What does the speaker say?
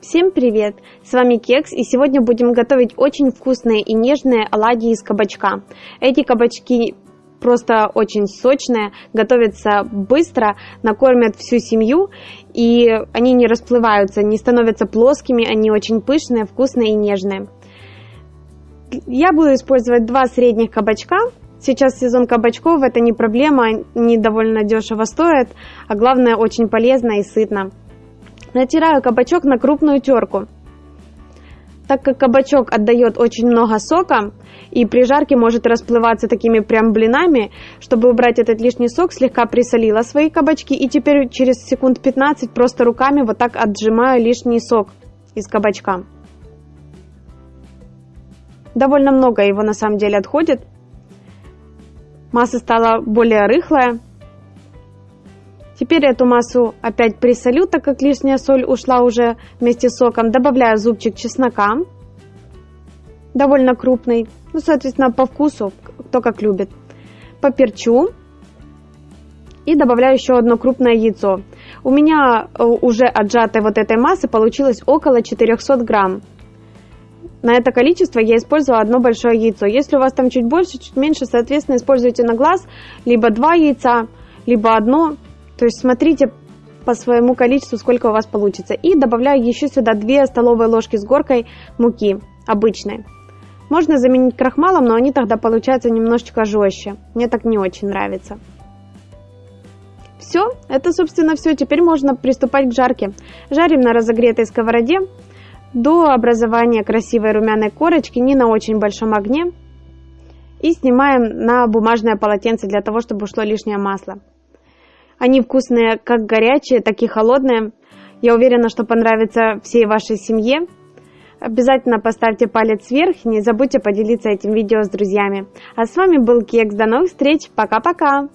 Всем привет! С вами Кекс и сегодня будем готовить очень вкусные и нежные оладьи из кабачка. Эти кабачки просто очень сочные, готовятся быстро, накормят всю семью и они не расплываются, не становятся плоскими, они очень пышные, вкусные и нежные. Я буду использовать два средних кабачка. Сейчас сезон кабачков, это не проблема, они довольно дешево стоят, а главное очень полезно и сытно. Натираю кабачок на крупную терку. Так как кабачок отдает очень много сока, и при жарке может расплываться такими прям блинами, чтобы убрать этот лишний сок, слегка присолила свои кабачки, и теперь через секунд 15 просто руками вот так отжимаю лишний сок из кабачка. Довольно много его на самом деле отходит. Масса стала более рыхлая. Теперь эту массу опять присолю, так как лишняя соль ушла уже вместе с соком. Добавляю зубчик чеснока, довольно крупный, ну, соответственно, по вкусу, кто как любит. Поперчу и добавляю еще одно крупное яйцо. У меня э, уже отжатой вот этой массы получилось около 400 грамм. На это количество я использовала одно большое яйцо. Если у вас там чуть больше, чуть меньше, соответственно, используйте на глаз либо два яйца, либо одно. То есть смотрите по своему количеству, сколько у вас получится. И добавляю еще сюда 2 столовые ложки с горкой муки обычной. Можно заменить крахмалом, но они тогда получаются немножечко жестче. Мне так не очень нравится. Все, это собственно все. Теперь можно приступать к жарке. Жарим на разогретой сковороде до образования красивой румяной корочки, не на очень большом огне. И снимаем на бумажное полотенце для того, чтобы ушло лишнее масло. Они вкусные как горячие, так и холодные. Я уверена, что понравится всей вашей семье. Обязательно поставьте палец вверх и не забудьте поделиться этим видео с друзьями. А с вами был Кекс. До новых встреч. Пока-пока.